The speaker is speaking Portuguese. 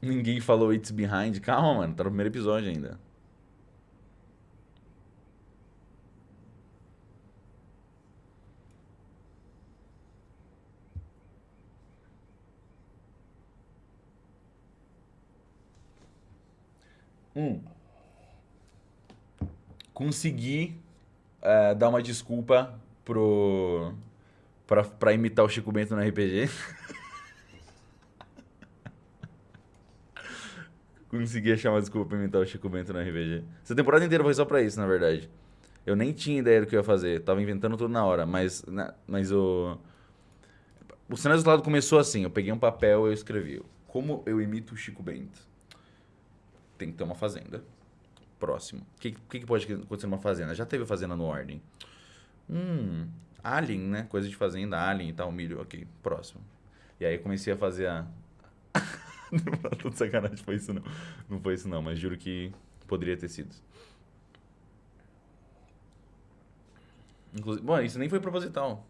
Ninguém falou It's Behind. Calma, mano. Tá no primeiro episódio ainda. Um. Consegui é, dar uma desculpa pro. Pra, pra imitar o Chico Bento no RPG. Consegui achar uma desculpa pra imitar o Chico Bento no RPG. Essa temporada inteira foi só pra isso, na verdade. Eu nem tinha ideia do que eu ia fazer. Tava inventando tudo na hora. Mas, na, mas o. O cenário do lado começou assim. Eu peguei um papel e eu escrevi. Como eu imito o Chico Bento? Tem que ter uma fazenda. Próximo. O que, que, que pode acontecer numa fazenda? Já teve fazenda no Ordem. Hum. Alien, né? Coisa de fazenda, alien e tal, milho. Ok, próximo. E aí comecei a fazer a. não, tô de sacanagem, foi isso não. Não foi isso não, mas juro que poderia ter sido. Inclusive, bom, isso nem foi proposital.